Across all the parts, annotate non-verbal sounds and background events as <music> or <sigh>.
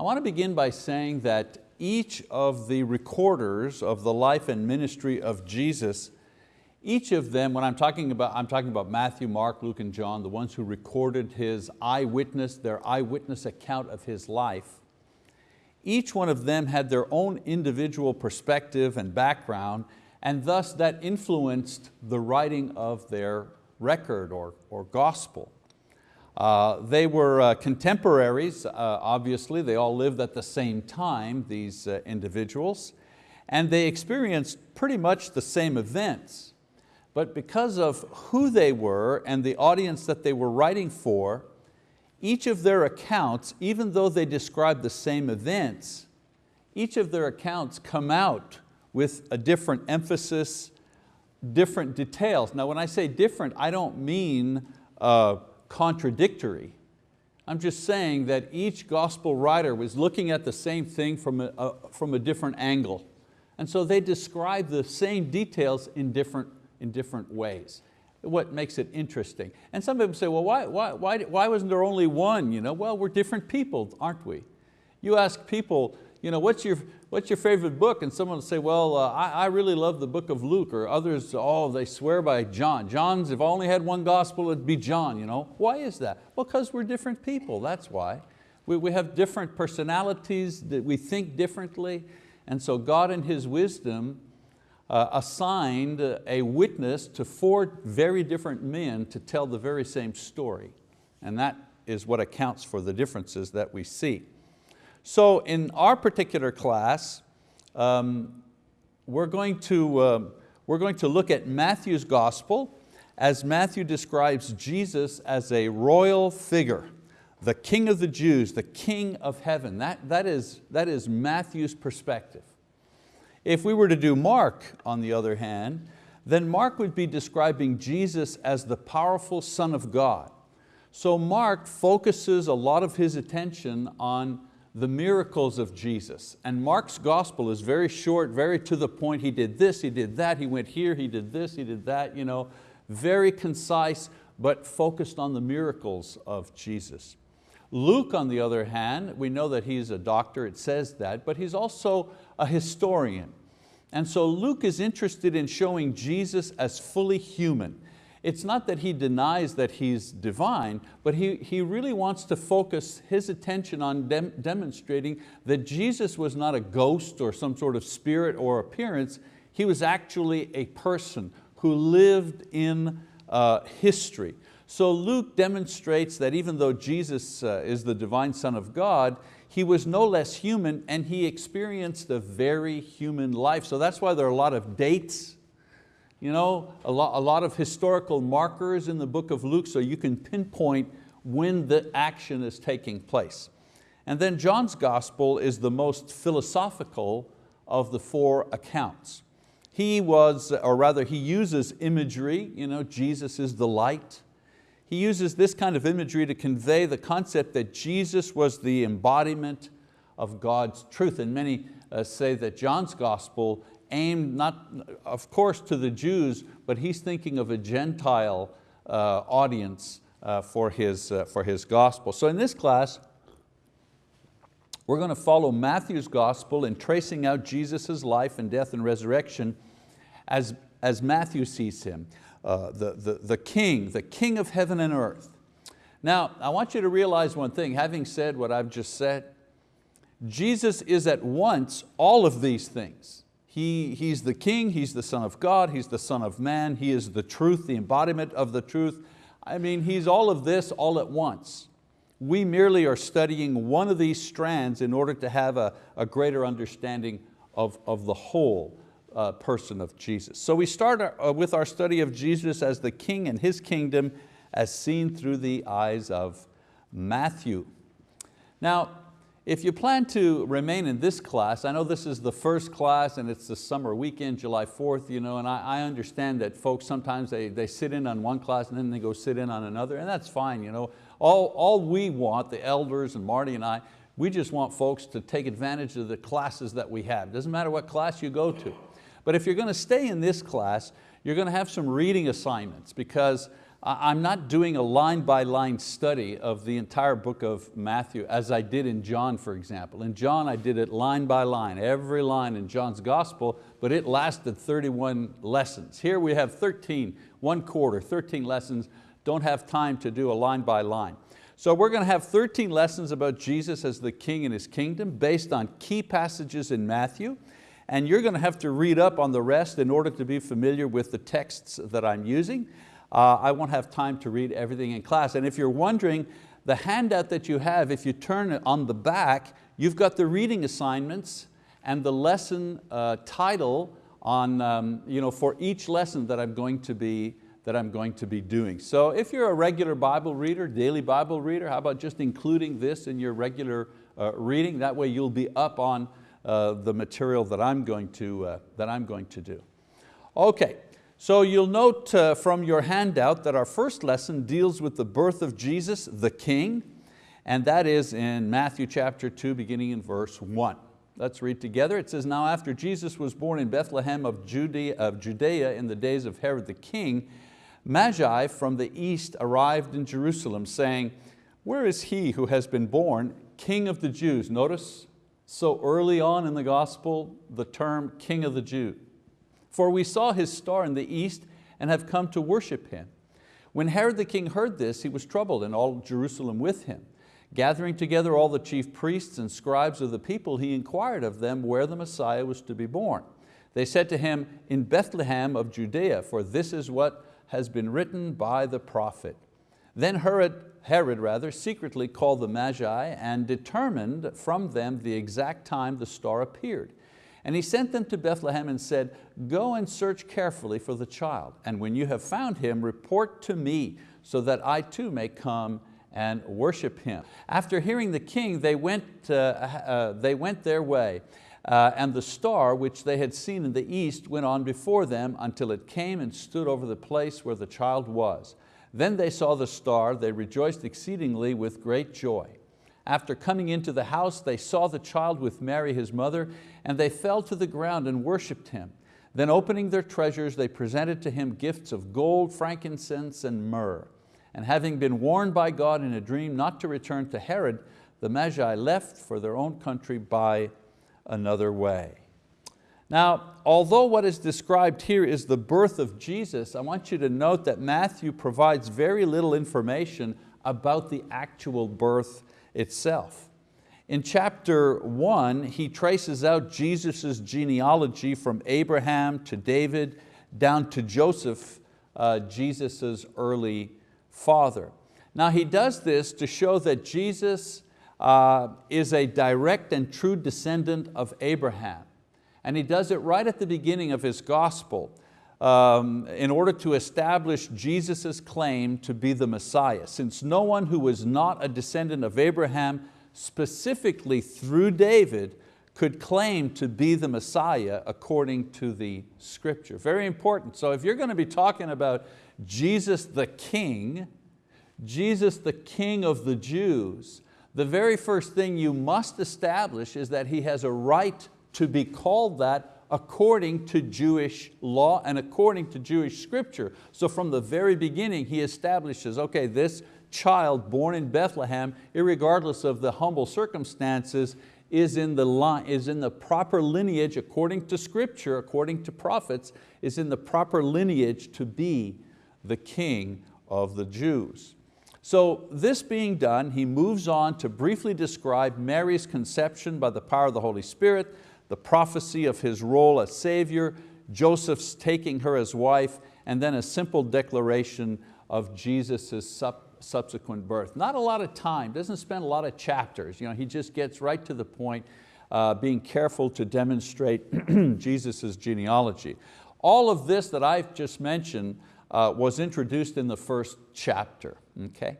I want to begin by saying that each of the recorders of the life and ministry of Jesus, each of them, when I'm talking about, I'm talking about Matthew, Mark, Luke, and John, the ones who recorded his eyewitness, their eyewitness account of his life, each one of them had their own individual perspective and background, and thus that influenced the writing of their record or, or gospel. Uh, they were uh, contemporaries, uh, obviously, they all lived at the same time, these uh, individuals, and they experienced pretty much the same events. But because of who they were and the audience that they were writing for, each of their accounts, even though they describe the same events, each of their accounts come out with a different emphasis, different details. Now when I say different, I don't mean uh, contradictory. I'm just saying that each gospel writer was looking at the same thing from a, a, from a different angle. And so they describe the same details in different, in different ways what makes it interesting. And some people say, well, why, why, why, why wasn't there only one? You know, well, we're different people, aren't we? You ask people, you know, what's your, what's your favorite book? And someone will say, well, uh, I, I really love the book of Luke, or others, oh, they swear by John. John's, if I only had one gospel, it'd be John. You know? Why is that? Well, because we're different people, that's why. We, we have different personalities, that we think differently, and so God in His wisdom uh, assigned a witness to four very different men to tell the very same story. And that is what accounts for the differences that we see. So in our particular class, um, we're, going to, uh, we're going to look at Matthew's gospel as Matthew describes Jesus as a royal figure, the king of the Jews, the king of heaven. That, that, is, that is Matthew's perspective. If we were to do Mark, on the other hand, then Mark would be describing Jesus as the powerful Son of God. So Mark focuses a lot of his attention on the miracles of Jesus. And Mark's gospel is very short, very to the point. He did this, he did that, he went here, he did this, he did that. You know, very concise, but focused on the miracles of Jesus. Luke, on the other hand, we know that he's a doctor, it says that, but he's also a historian. And so Luke is interested in showing Jesus as fully human. It's not that he denies that he's divine, but he, he really wants to focus his attention on dem demonstrating that Jesus was not a ghost or some sort of spirit or appearance, he was actually a person who lived in uh, history. So Luke demonstrates that even though Jesus uh, is the divine Son of God, he was no less human and he experienced a very human life. So that's why there are a lot of dates, you know, a lot, a lot of historical markers in the book of Luke so you can pinpoint when the action is taking place. And then John's gospel is the most philosophical of the four accounts. He was, or rather he uses imagery, you know, Jesus is the light, he uses this kind of imagery to convey the concept that Jesus was the embodiment of God's truth. And many uh, say that John's gospel aimed not, of course, to the Jews, but he's thinking of a Gentile uh, audience uh, for, his, uh, for his gospel. So in this class, we're going to follow Matthew's gospel in tracing out Jesus' life and death and resurrection as, as Matthew sees him uh, the, the, the king, the king of heaven and earth. Now, I want you to realize one thing, having said what I've just said, Jesus is at once all of these things. He, he's the king, He's the son of God, He's the son of man, He is the truth, the embodiment of the truth. I mean, He's all of this all at once. We merely are studying one of these strands in order to have a, a greater understanding of, of the whole uh, person of Jesus. So we start our, uh, with our study of Jesus as the King and His kingdom as seen through the eyes of Matthew. Now, if you plan to remain in this class, I know this is the first class and it's the summer weekend, July 4th, you know, and I, I understand that folks sometimes they, they sit in on one class and then they go sit in on another, and that's fine. You know. All, all we want, the elders and Marty and I, we just want folks to take advantage of the classes that we have. Doesn't matter what class you go to. But if you're going to stay in this class, you're going to have some reading assignments because I'm not doing a line by line study of the entire book of Matthew as I did in John, for example. In John, I did it line by line, every line in John's gospel, but it lasted 31 lessons. Here we have 13, one quarter, 13 lessons, don't have time to do a line by line. So we're going to have 13 lessons about Jesus as the King and His kingdom based on key passages in Matthew and you're going to have to read up on the rest in order to be familiar with the texts that I'm using. Uh, I won't have time to read everything in class. And if you're wondering, the handout that you have, if you turn it on the back, you've got the reading assignments and the lesson uh, title on, um, you know, for each lesson that I'm going to be that I'm going to be doing. So if you're a regular Bible reader, daily Bible reader, how about just including this in your regular uh, reading? That way you'll be up on uh, the material that I'm going to, uh, that I'm going to do. Okay, so you'll note uh, from your handout that our first lesson deals with the birth of Jesus, the King, and that is in Matthew chapter 2, beginning in verse 1. Let's read together. It says, Now after Jesus was born in Bethlehem of Judea, of Judea in the days of Herod the king, Magi from the east arrived in Jerusalem, saying, Where is he who has been born, King of the Jews? Notice, so early on in the gospel, the term King of the Jews. For we saw his star in the east and have come to worship him. When Herod the king heard this, he was troubled and all Jerusalem with him. Gathering together all the chief priests and scribes of the people, he inquired of them where the Messiah was to be born. They said to him, in Bethlehem of Judea, for this is what has been written by the prophet. Then Herod, Herod rather, secretly called the Magi and determined from them the exact time the star appeared. And he sent them to Bethlehem and said, go and search carefully for the child. And when you have found him, report to me so that I too may come and worship him. After hearing the king, they went, uh, uh, they went their way. Uh, and the star which they had seen in the east went on before them until it came and stood over the place where the child was. Then they saw the star, they rejoiced exceedingly with great joy. After coming into the house, they saw the child with Mary, his mother, and they fell to the ground and worshiped him. Then opening their treasures, they presented to him gifts of gold, frankincense, and myrrh. And having been warned by God in a dream not to return to Herod, the Magi left for their own country by another way. Now, although what is described here is the birth of Jesus, I want you to note that Matthew provides very little information about the actual birth itself. In chapter one, he traces out Jesus' genealogy from Abraham to David down to Joseph, uh, Jesus' early father. Now he does this to show that Jesus uh, is a direct and true descendant of Abraham. And he does it right at the beginning of his gospel um, in order to establish Jesus' claim to be the Messiah. Since no one who was not a descendant of Abraham specifically through David, could claim to be the Messiah according to the scripture. Very important. So if you're going to be talking about Jesus the King, Jesus the King of the Jews, the very first thing you must establish is that He has a right to be called that according to Jewish law and according to Jewish scripture. So from the very beginning, He establishes, okay, this child born in Bethlehem, regardless of the humble circumstances, is in, the line, is in the proper lineage according to scripture, according to prophets, is in the proper lineage to be the king of the Jews. So this being done, he moves on to briefly describe Mary's conception by the power of the Holy Spirit, the prophecy of his role as Savior, Joseph's taking her as wife, and then a simple declaration of Jesus' subsequent birth. Not a lot of time, doesn't spend a lot of chapters. You know, he just gets right to the point, uh, being careful to demonstrate <clears throat> Jesus' genealogy. All of this that I've just mentioned uh, was introduced in the first chapter. Okay?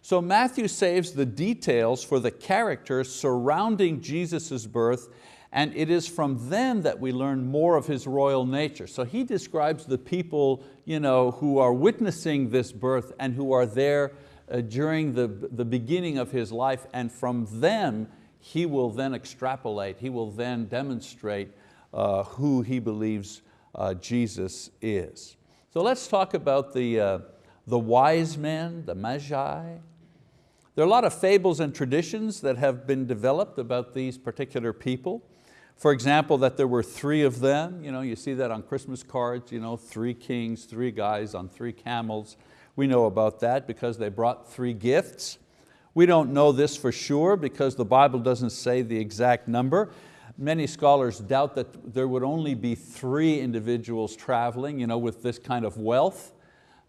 So Matthew saves the details for the characters surrounding Jesus' birth and it is from them that we learn more of His royal nature. So he describes the people you know, who are witnessing this birth and who are there uh, during the, the beginning of His life and from them He will then extrapolate, He will then demonstrate uh, who He believes uh, Jesus is. So let's talk about the, uh, the wise men, the magi. There are a lot of fables and traditions that have been developed about these particular people. For example, that there were three of them. You, know, you see that on Christmas cards, you know, three kings, three guys on three camels. We know about that because they brought three gifts. We don't know this for sure because the Bible doesn't say the exact number. Many scholars doubt that there would only be three individuals traveling you know, with this kind of wealth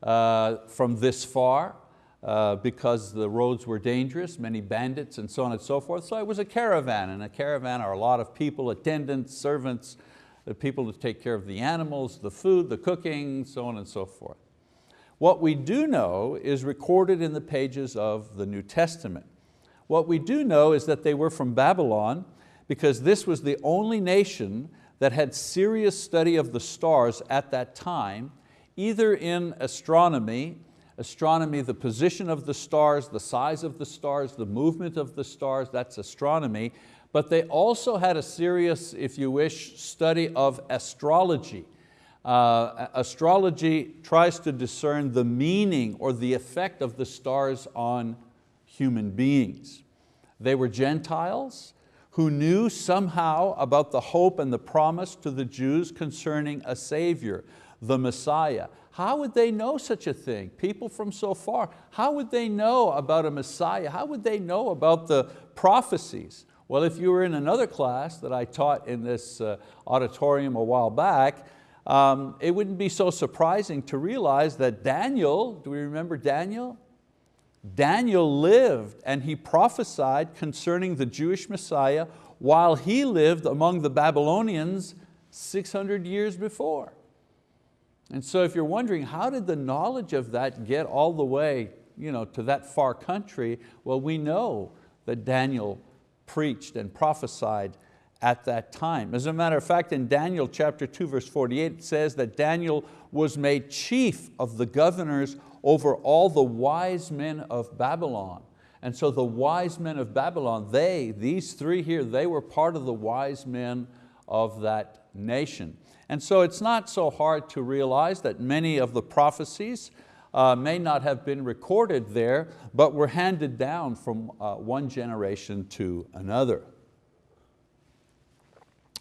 uh, from this far uh, because the roads were dangerous, many bandits and so on and so forth. So it was a caravan, and a caravan are a lot of people, attendants, servants, the people to take care of the animals, the food, the cooking, so on and so forth. What we do know is recorded in the pages of the New Testament. What we do know is that they were from Babylon because this was the only nation that had serious study of the stars at that time, either in astronomy, astronomy, the position of the stars, the size of the stars, the movement of the stars, that's astronomy, but they also had a serious, if you wish, study of astrology. Uh, astrology tries to discern the meaning or the effect of the stars on human beings. They were Gentiles who knew somehow about the hope and the promise to the Jews concerning a Savior, the Messiah. How would they know such a thing? People from so far, how would they know about a Messiah? How would they know about the prophecies? Well, if you were in another class that I taught in this uh, auditorium a while back, um, it wouldn't be so surprising to realize that Daniel, do we remember Daniel? Daniel lived and he prophesied concerning the Jewish Messiah while he lived among the Babylonians 600 years before. And so if you're wondering, how did the knowledge of that get all the way you know, to that far country? Well, we know that Daniel preached and prophesied at that time. As a matter of fact, in Daniel chapter 2, verse 48, it says that Daniel was made chief of the governors over all the wise men of Babylon. And so the wise men of Babylon, they, these three here, they were part of the wise men of that nation. And so it's not so hard to realize that many of the prophecies uh, may not have been recorded there, but were handed down from uh, one generation to another.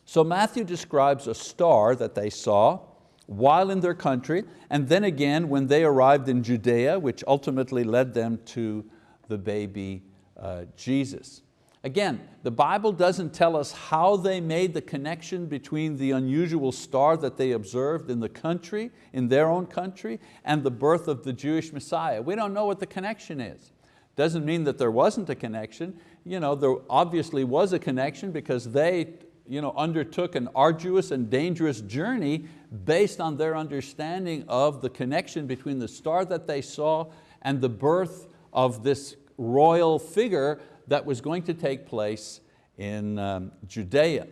So Matthew describes a star that they saw while in their country, and then again when they arrived in Judea, which ultimately led them to the baby uh, Jesus. Again, the Bible doesn't tell us how they made the connection between the unusual star that they observed in the country, in their own country, and the birth of the Jewish Messiah. We don't know what the connection is. Doesn't mean that there wasn't a connection. You know, there obviously was a connection because they you know, undertook an arduous and dangerous journey based on their understanding of the connection between the star that they saw and the birth of this royal figure that was going to take place in um, Judea.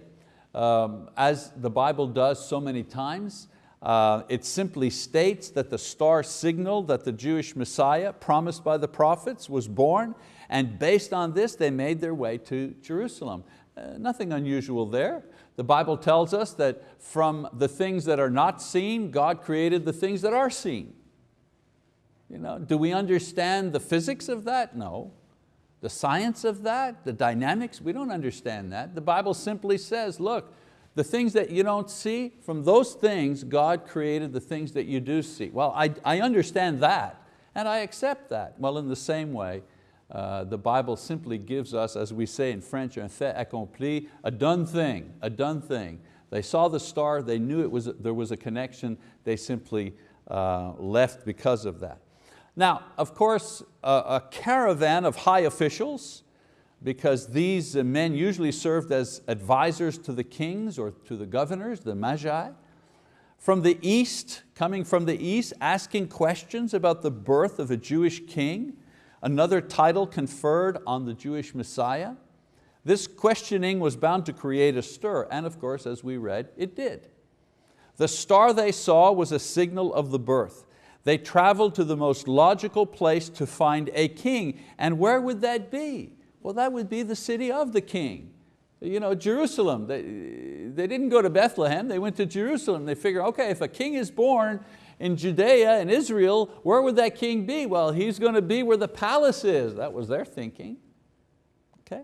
Um, as the Bible does so many times, uh, it simply states that the star signaled that the Jewish Messiah promised by the prophets was born and based on this they made their way to Jerusalem. Uh, nothing unusual there. The Bible tells us that from the things that are not seen, God created the things that are seen. You know, do we understand the physics of that? No. The science of that, the dynamics, we don't understand that. The Bible simply says, look, the things that you don't see, from those things, God created the things that you do see. Well, I, I understand that, and I accept that. Well, in the same way, uh, the Bible simply gives us, as we say in French, un fait accompli, a done thing, a done thing. They saw the star, they knew it was, there was a connection, they simply uh, left because of that. Now, of course, a, a caravan of high officials, because these men usually served as advisors to the kings or to the governors, the magi, from the east, coming from the east, asking questions about the birth of a Jewish king, another title conferred on the Jewish Messiah. This questioning was bound to create a stir, and of course, as we read, it did. The star they saw was a signal of the birth. They traveled to the most logical place to find a king, and where would that be? Well, that would be the city of the king. You know, Jerusalem, they, they didn't go to Bethlehem, they went to Jerusalem. They figure, okay, if a king is born, in Judea and Israel, where would that king be? Well, he's going to be where the palace is. That was their thinking. Okay?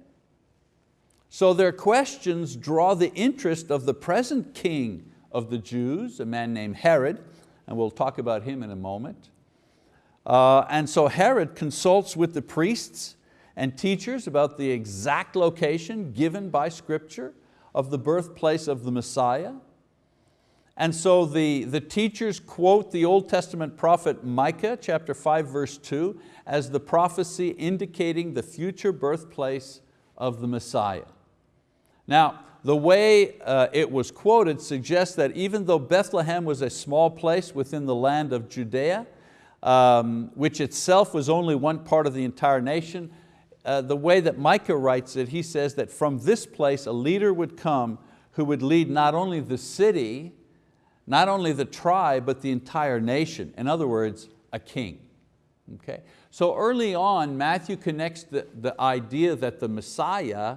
So their questions draw the interest of the present king of the Jews, a man named Herod, and we'll talk about him in a moment. Uh, and so Herod consults with the priests and teachers about the exact location given by scripture of the birthplace of the Messiah. And so the, the teachers quote the Old Testament prophet Micah chapter 5 verse 2 as the prophecy indicating the future birthplace of the Messiah. Now, the way uh, it was quoted suggests that even though Bethlehem was a small place within the land of Judea, um, which itself was only one part of the entire nation, uh, the way that Micah writes it, he says that from this place a leader would come who would lead not only the city, not only the tribe, but the entire nation. In other words, a king. Okay? So early on, Matthew connects the, the idea that the Messiah,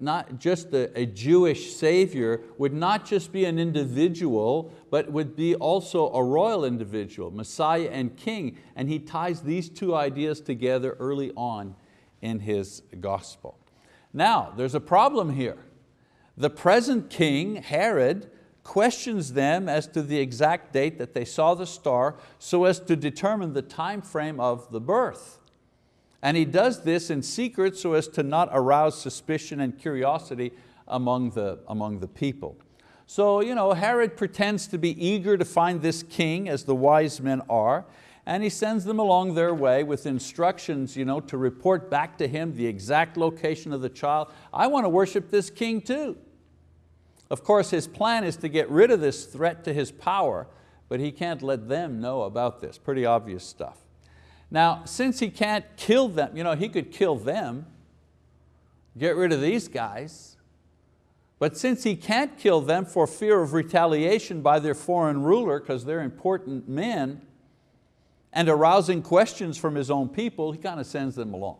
not just a, a Jewish savior, would not just be an individual, but would be also a royal individual, Messiah and king. And he ties these two ideas together early on in his gospel. Now, there's a problem here. The present king, Herod, questions them as to the exact date that they saw the star so as to determine the time frame of the birth. And he does this in secret so as to not arouse suspicion and curiosity among the, among the people. So you know, Herod pretends to be eager to find this king as the wise men are, and he sends them along their way with instructions you know, to report back to him the exact location of the child. I want to worship this king too. Of course, his plan is to get rid of this threat to his power, but he can't let them know about this, pretty obvious stuff. Now, since he can't kill them, you know, he could kill them, get rid of these guys, but since he can't kill them for fear of retaliation by their foreign ruler, because they're important men, and arousing questions from his own people, he kind of sends them along.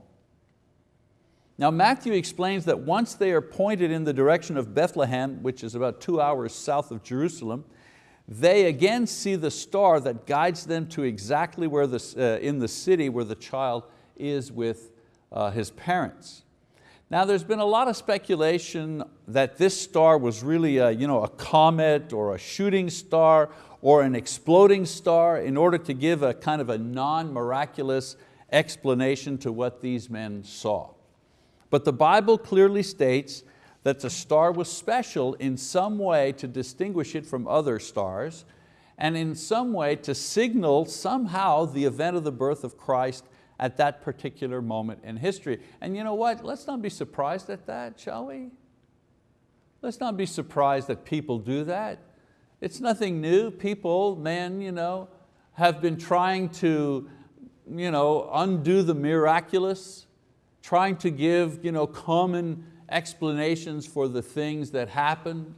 Now Matthew explains that once they are pointed in the direction of Bethlehem, which is about two hours south of Jerusalem, they again see the star that guides them to exactly where the, uh, in the city where the child is with uh, his parents. Now there's been a lot of speculation that this star was really a, you know, a comet or a shooting star or an exploding star in order to give a kind of a non-miraculous explanation to what these men saw. But the Bible clearly states that the star was special in some way to distinguish it from other stars and in some way to signal somehow the event of the birth of Christ at that particular moment in history. And you know what, let's not be surprised at that, shall we? Let's not be surprised that people do that. It's nothing new. People, men, you know, have been trying to you know, undo the miraculous, trying to give you know, common explanations for the things that happen.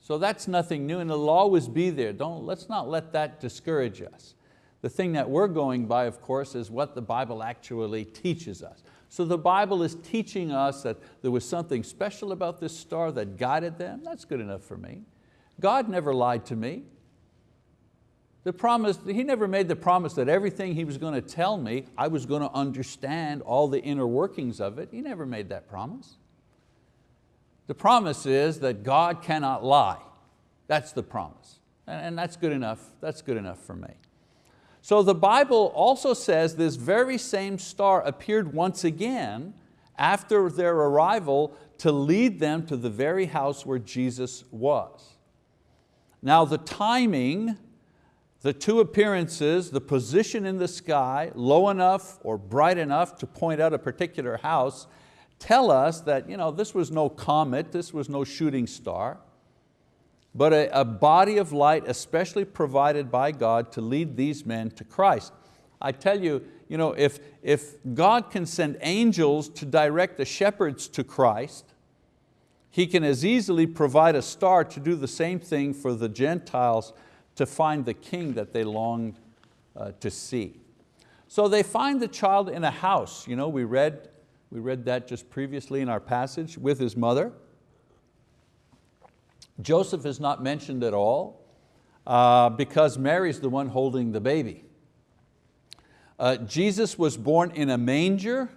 So that's nothing new and it'll always be there. Don't, let's not let that discourage us. The thing that we're going by, of course, is what the Bible actually teaches us. So the Bible is teaching us that there was something special about this star that guided them. That's good enough for me. God never lied to me. The promise, he never made the promise that everything he was going to tell me, I was going to understand all the inner workings of it. He never made that promise. The promise is that God cannot lie. That's the promise. And that's good enough, that's good enough for me. So the Bible also says this very same star appeared once again after their arrival to lead them to the very house where Jesus was. Now the timing the two appearances, the position in the sky, low enough or bright enough to point out a particular house, tell us that you know, this was no comet, this was no shooting star, but a, a body of light especially provided by God to lead these men to Christ. I tell you, you know, if, if God can send angels to direct the shepherds to Christ, He can as easily provide a star to do the same thing for the Gentiles to find the king that they longed uh, to see. So they find the child in a house. You know, we, read, we read that just previously in our passage with his mother. Joseph is not mentioned at all. uh, because Mary's the one holding the baby. Uh, Jesus was born in a manger,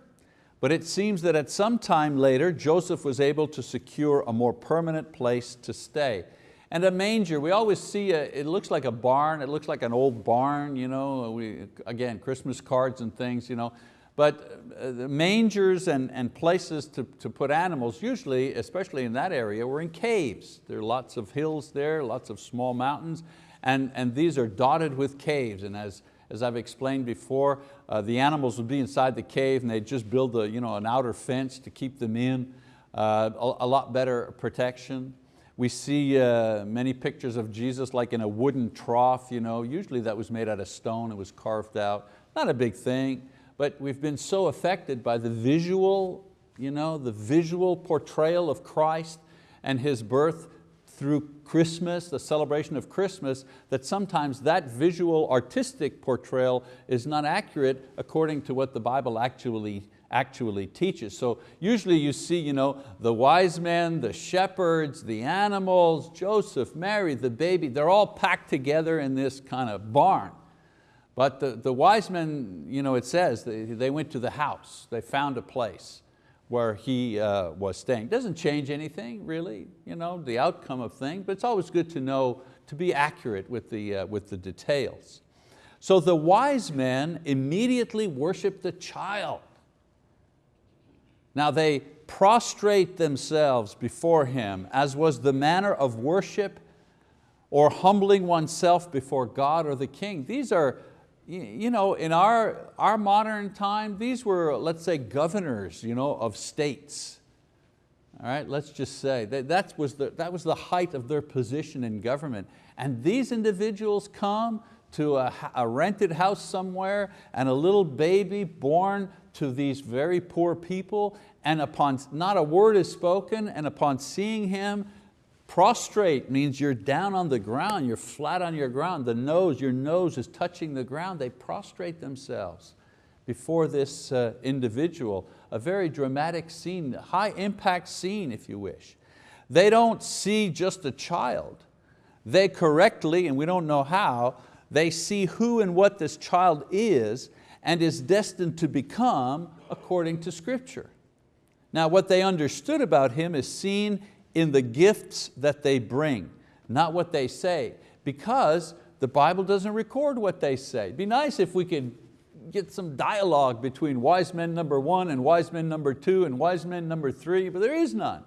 but it seems that at some time later, Joseph was able to secure a more permanent place to stay. And a manger, we always see, a, it looks like a barn, it looks like an old barn, you know, we, again, Christmas cards and things, you know, but uh, the mangers and, and places to, to put animals, usually, especially in that area, were in caves. There are lots of hills there, lots of small mountains, and, and these are dotted with caves. And as, as I've explained before, uh, the animals would be inside the cave and they'd just build a, you know, an outer fence to keep them in, uh, a, a, lot better protection. We see uh, many pictures of Jesus like in a wooden trough, you know, usually that was made out of stone, it was carved out. Not a big thing but we've been so affected by the visual, you know, the visual portrayal of Christ and His birth through Christmas, the celebration of Christmas, that sometimes that visual artistic portrayal is not accurate according to what the Bible actually, actually teaches. So usually you see you know, the wise men, the shepherds, the animals, Joseph, Mary, the baby, they're all packed together in this kind of barn. But the, the wise men, you know, it says, they, they went to the house. They found a place where he uh, was staying. Doesn't change anything really, you know, the outcome of things, but it's always good to know, to be accurate with the, uh, with the details. So the wise men immediately worship the child. Now they prostrate themselves before him as was the manner of worship or humbling oneself before God or the king. These are you know, in our, our modern time, these were, let's say, governors you know, of states. All right, let's just say, that, that, was the, that was the height of their position in government. And these individuals come to a, a rented house somewhere and a little baby born to these very poor people and upon, not a word is spoken, and upon seeing him, Prostrate means you're down on the ground, you're flat on your ground. The nose, your nose is touching the ground. They prostrate themselves before this uh, individual. A very dramatic scene, high impact scene if you wish. They don't see just a child. They correctly, and we don't know how, they see who and what this child is and is destined to become according to scripture. Now what they understood about him is seen in the gifts that they bring, not what they say, because the Bible doesn't record what they say. It'd be nice if we could get some dialogue between wise men number one and wise men number two and wise men number three, but there is none.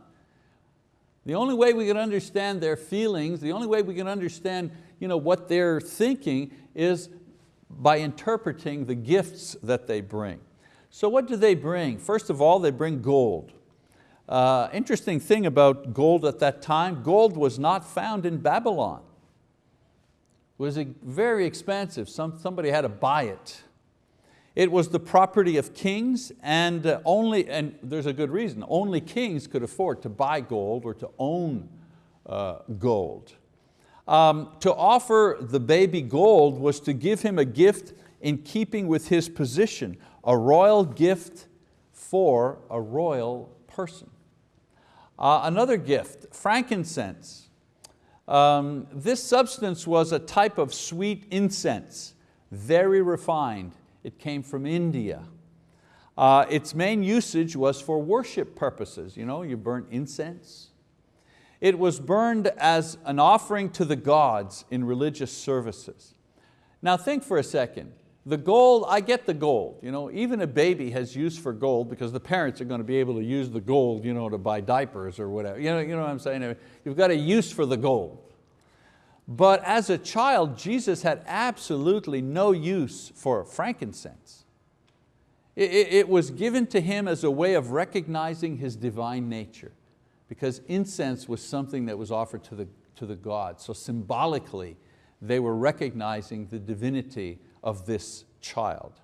The only way we can understand their feelings, the only way we can understand you know, what they're thinking is by interpreting the gifts that they bring. So what do they bring? First of all, they bring gold. Uh, interesting thing about gold at that time, gold was not found in Babylon. It was very expensive, Some, somebody had to buy it. It was the property of kings and uh, only, and there's a good reason, only kings could afford to buy gold or to own uh, gold. Um, to offer the baby gold was to give him a gift in keeping with his position, a royal gift for a royal person. Uh, another gift, frankincense. Um, this substance was a type of sweet incense, very refined. It came from India. Uh, its main usage was for worship purposes. You know, you burn incense. It was burned as an offering to the gods in religious services. Now think for a second. The gold, I get the gold. You know, even a baby has use for gold because the parents are going to be able to use the gold you know, to buy diapers or whatever. You know, you know what I'm saying? You've got a use for the gold. But as a child, Jesus had absolutely no use for frankincense. It, it, it was given to him as a way of recognizing his divine nature because incense was something that was offered to the, to the gods. So symbolically, they were recognizing the divinity of this child.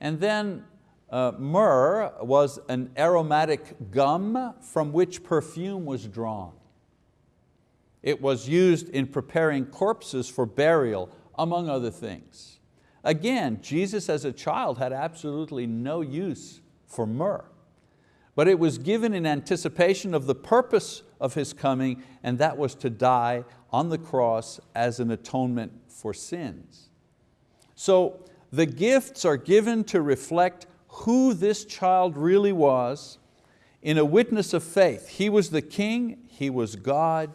And then uh, myrrh was an aromatic gum from which perfume was drawn. It was used in preparing corpses for burial, among other things. Again, Jesus as a child had absolutely no use for myrrh, but it was given in anticipation of the purpose of His coming, and that was to die on the cross as an atonement for sins. So the gifts are given to reflect who this child really was in a witness of faith. He was the king, he was God,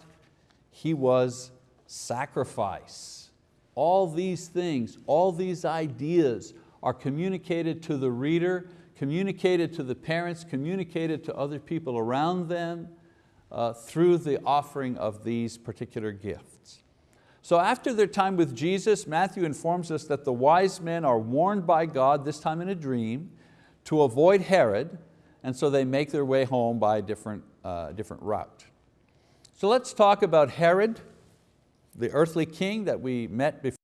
he was sacrifice. All these things, all these ideas are communicated to the reader, communicated to the parents, communicated to other people around them uh, through the offering of these particular gifts. So after their time with Jesus, Matthew informs us that the wise men are warned by God, this time in a dream, to avoid Herod, and so they make their way home by a different, uh, different route. So let's talk about Herod, the earthly king that we met before.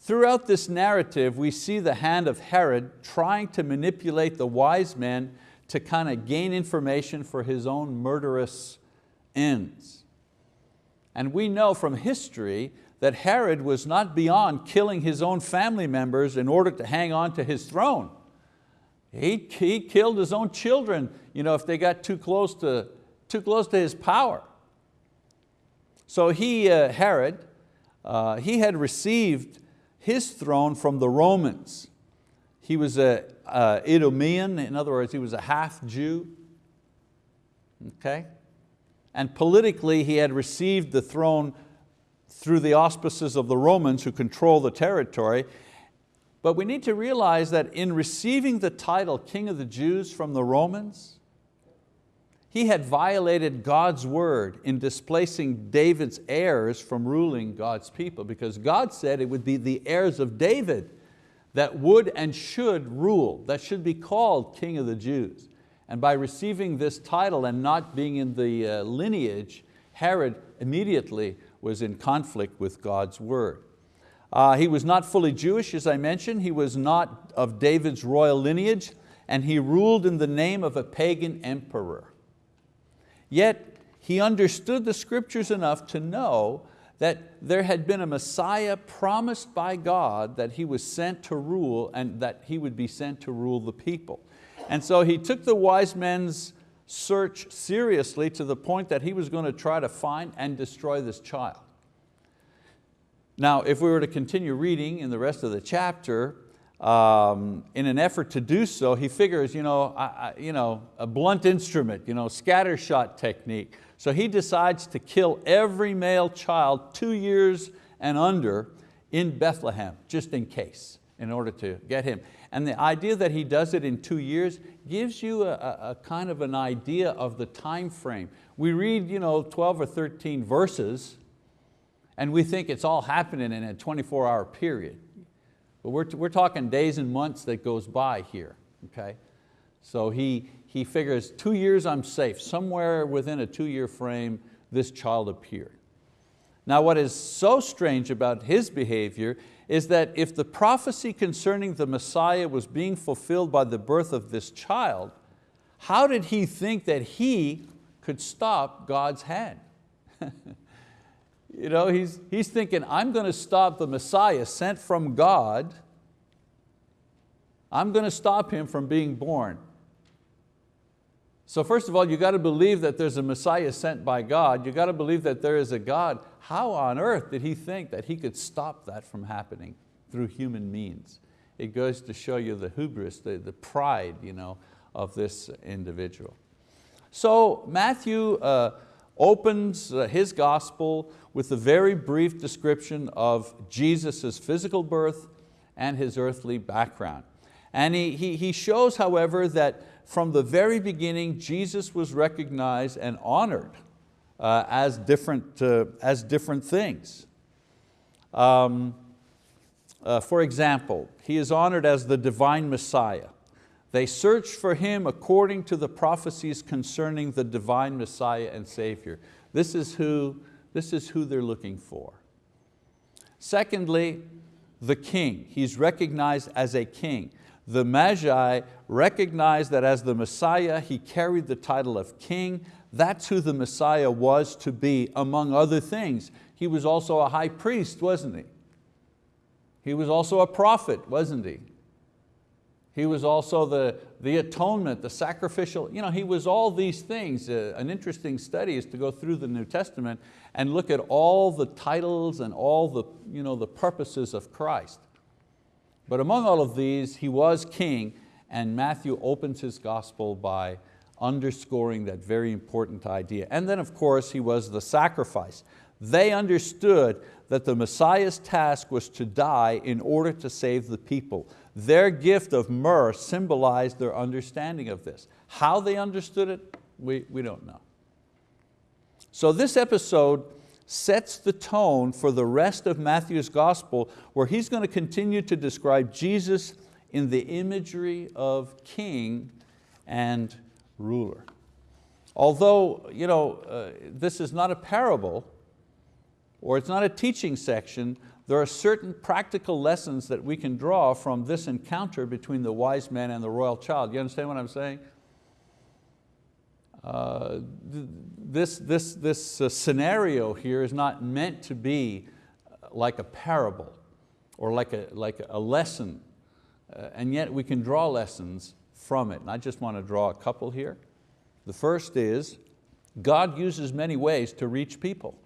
Throughout this narrative, we see the hand of Herod trying to manipulate the wise men to kind of gain information for his own murderous ends. And we know from history that Herod was not beyond killing his own family members in order to hang on to his throne. He, he killed his own children you know, if they got too close to, too close to his power. So he, uh, Herod, uh, he had received his throne from the Romans. He was a Idumean, in other words, he was a half Jew. Okay? And politically he had received the throne through the auspices of the Romans who control the territory. But we need to realize that in receiving the title King of the Jews from the Romans, he had violated God's word in displacing David's heirs from ruling God's people because God said it would be the heirs of David that would and should rule, that should be called King of the Jews. And by receiving this title and not being in the uh, lineage, Herod immediately was in conflict with God's word. Uh, he was not fully Jewish, as I mentioned. He was not of David's royal lineage, and he ruled in the name of a pagan emperor. Yet he understood the scriptures enough to know that there had been a Messiah promised by God that he was sent to rule and that he would be sent to rule the people. And so he took the wise men's search seriously to the point that he was going to try to find and destroy this child. Now, if we were to continue reading in the rest of the chapter, um, in an effort to do so, he figures, you know, I, I, you know, a blunt instrument, you know, scatter shot technique. So he decides to kill every male child two years and under in Bethlehem, just in case, in order to get him. And the idea that he does it in two years gives you a, a, kind of an idea of the time frame. We read you know, 12 or 13 verses and we think it's all happening in a 24 hour period. But we're, we're talking days and months that goes by here, okay? So he, he figures two years I'm safe, somewhere within a two year frame this child appeared. Now what is so strange about his behavior is that if the prophecy concerning the Messiah was being fulfilled by the birth of this child, how did he think that he could stop God's hand? <laughs> You know, he's, he's thinking, I'm going to stop the Messiah sent from God. I'm going to stop him from being born. So first of all, you got to believe that there's a Messiah sent by God. You got to believe that there is a God. How on earth did he think that he could stop that from happening through human means? It goes to show you the hubris, the, the pride you know, of this individual. So Matthew uh, opens uh, his gospel with a very brief description of Jesus' physical birth and his earthly background. And he, he, he shows, however, that from the very beginning, Jesus was recognized and honored uh, as, different, uh, as different things. Um, uh, for example, he is honored as the divine Messiah. They searched for Him according to the prophecies concerning the divine Messiah and Savior. This is who, this is who they're looking for. Secondly, the king. He's recognized as a king. The Magi recognized that as the Messiah, he carried the title of king. That's who the Messiah was to be, among other things. He was also a high priest, wasn't he? He was also a prophet, wasn't he? He was also the, the atonement, the sacrificial, you know, he was all these things. Uh, an interesting study is to go through the New Testament and look at all the titles and all the, you know, the purposes of Christ. But among all of these, he was king and Matthew opens his gospel by underscoring that very important idea. And then of course he was the sacrifice. They understood that the Messiah's task was to die in order to save the people. Their gift of myrrh symbolized their understanding of this. How they understood it, we, we don't know. So this episode sets the tone for the rest of Matthew's gospel where he's going to continue to describe Jesus in the imagery of king and ruler. Although you know, uh, this is not a parable, or it's not a teaching section, there are certain practical lessons that we can draw from this encounter between the wise man and the royal child. You understand what I'm saying? Uh, this this, this uh, scenario here is not meant to be uh, like a parable or like a, like a lesson, uh, and yet we can draw lessons from it. And I just want to draw a couple here. The first is, God uses many ways to reach people.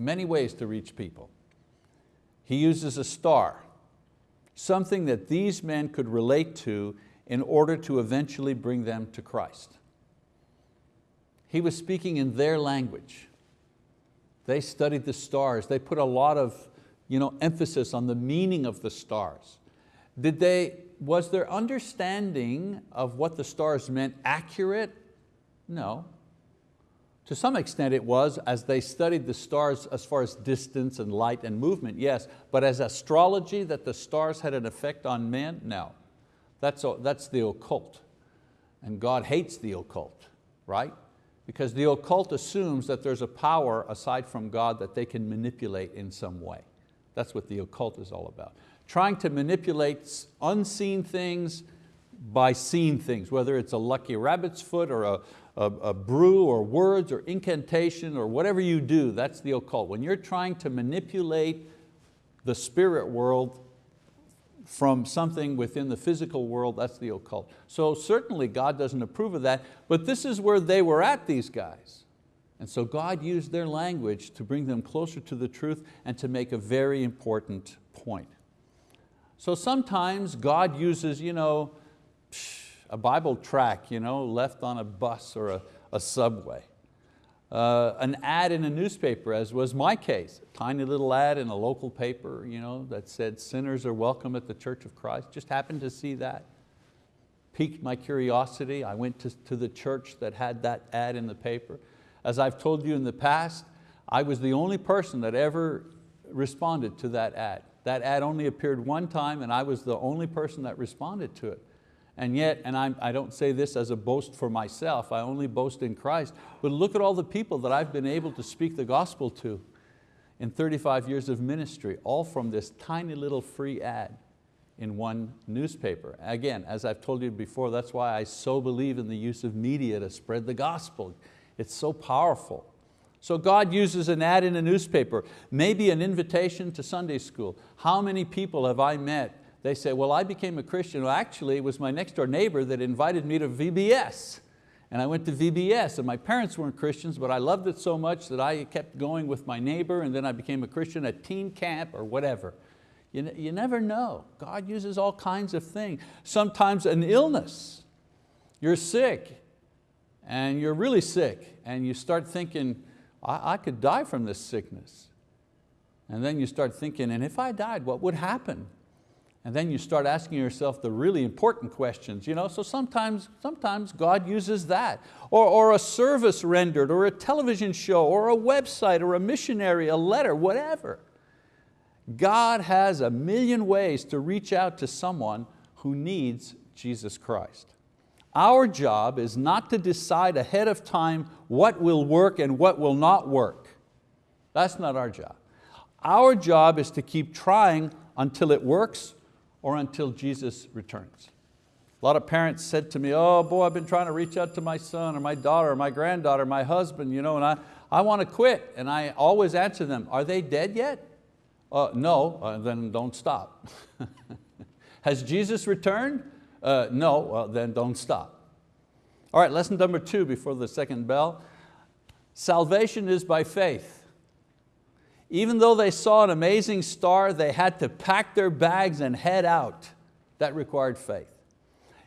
many ways to reach people. He uses a star, something that these men could relate to in order to eventually bring them to Christ. He was speaking in their language. They studied the stars. They put a lot of you know, emphasis on the meaning of the stars. Did they, was their understanding of what the stars meant accurate? No. To some extent it was, as they studied the stars as far as distance and light and movement, yes, but as astrology, that the stars had an effect on men, no. That's, that's the occult. And God hates the occult, right? Because the occult assumes that there's a power aside from God that they can manipulate in some way. That's what the occult is all about. Trying to manipulate unseen things by seen things, whether it's a lucky rabbit's foot or a, a, a brew or words or incantation or whatever you do, that's the occult. When you're trying to manipulate the spirit world from something within the physical world, that's the occult. So certainly God doesn't approve of that, but this is where they were at, these guys. And so God used their language to bring them closer to the truth and to make a very important point. So sometimes God uses, you know, a Bible tract you know, left on a bus or a, a subway. Uh, an ad in a newspaper, as was my case, a tiny little ad in a local paper you know, that said sinners are welcome at the Church of Christ. Just happened to see that. Piqued my curiosity. I went to, to the church that had that ad in the paper. As I've told you in the past, I was the only person that ever responded to that ad. That ad only appeared one time and I was the only person that responded to it. And yet, and I'm, I do not say this as a boast for myself, I only boast in Christ, but look at all the people that I've been able to speak the gospel to in 35 years of ministry, all from this tiny little free ad in one newspaper. Again, as I've told you before, that's why I so believe in the use of media to spread the gospel. It's so powerful. So God uses an ad in a newspaper, maybe an invitation to Sunday school. How many people have I met they say, well, I became a Christian. Well, actually, it was my next door neighbor that invited me to VBS. And I went to VBS and my parents weren't Christians, but I loved it so much that I kept going with my neighbor and then I became a Christian at teen camp or whatever. You, you never know. God uses all kinds of things. Sometimes an illness. You're sick and you're really sick and you start thinking, I, I could die from this sickness. And then you start thinking, and if I died, what would happen? And then you start asking yourself the really important questions. You know? So sometimes, sometimes God uses that. Or, or a service rendered, or a television show, or a website, or a missionary, a letter, whatever. God has a million ways to reach out to someone who needs Jesus Christ. Our job is not to decide ahead of time what will work and what will not work. That's not our job. Our job is to keep trying until it works or until Jesus returns. A lot of parents said to me, oh boy, I've been trying to reach out to my son or my daughter or my granddaughter, my husband, you know, and I, I want to quit. And I always answer them, are they dead yet? Uh, no, uh, then don't stop. <laughs> Has Jesus returned? Uh, no, well, then don't stop. All right, lesson number two before the second bell. Salvation is by faith. Even though they saw an amazing star, they had to pack their bags and head out. That required faith.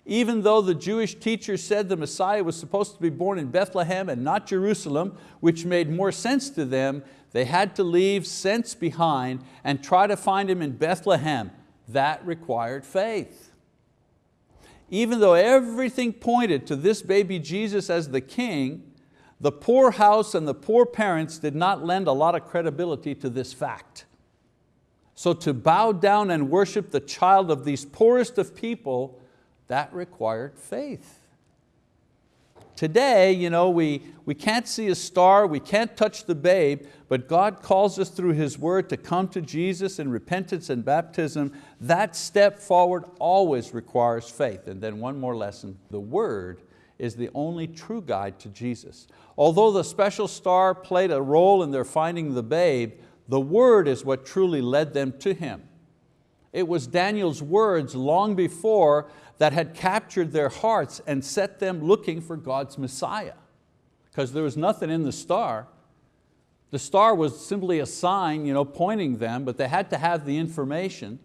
Even though the Jewish teachers said the Messiah was supposed to be born in Bethlehem and not Jerusalem, which made more sense to them, they had to leave sense behind and try to find Him in Bethlehem. That required faith. Even though everything pointed to this baby Jesus as the king, the poor house and the poor parents did not lend a lot of credibility to this fact. So to bow down and worship the child of these poorest of people, that required faith. Today, you know, we, we can't see a star, we can't touch the babe, but God calls us through His word to come to Jesus in repentance and baptism. That step forward always requires faith. And then one more lesson, the word is the only true guide to Jesus. Although the special star played a role in their finding the babe, the word is what truly led them to Him. It was Daniel's words long before that had captured their hearts and set them looking for God's Messiah. Because there was nothing in the star. The star was simply a sign you know, pointing them, but they had to have the information.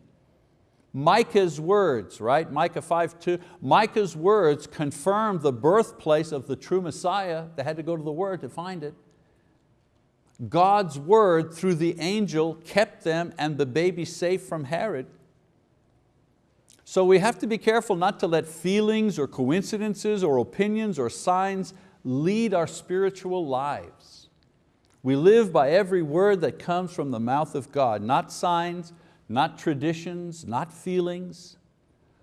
Micah's words, right? Micah 5.2, Micah's words confirmed the birthplace of the true Messiah. They had to go to the word to find it. God's word through the angel kept them and the baby safe from Herod. So we have to be careful not to let feelings or coincidences or opinions or signs lead our spiritual lives. We live by every word that comes from the mouth of God, not signs, not traditions, not feelings.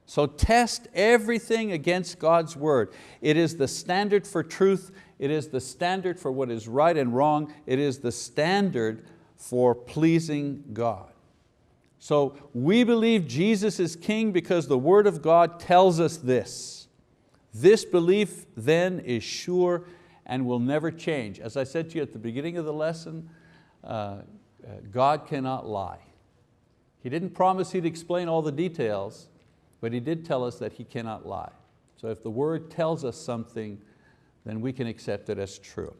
So test everything against God's word. It is the standard for truth. It is the standard for what is right and wrong. It is the standard for pleasing God. So we believe Jesus is king because the word of God tells us this. This belief then is sure and will never change. As I said to you at the beginning of the lesson, uh, uh, God cannot lie. He didn't promise He'd explain all the details, but He did tell us that He cannot lie. So if the word tells us something, then we can accept it as true.